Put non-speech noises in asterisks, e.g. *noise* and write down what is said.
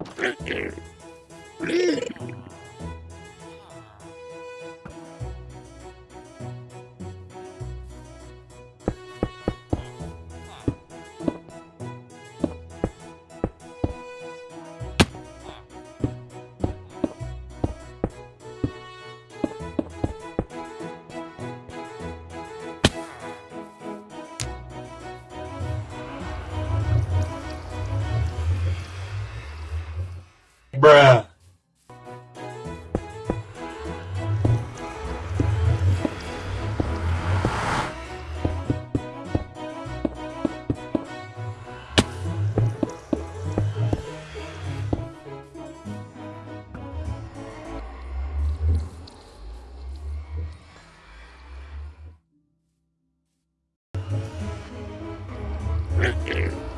Mm-hmm. *laughs* Bruh. Thank *laughs* you.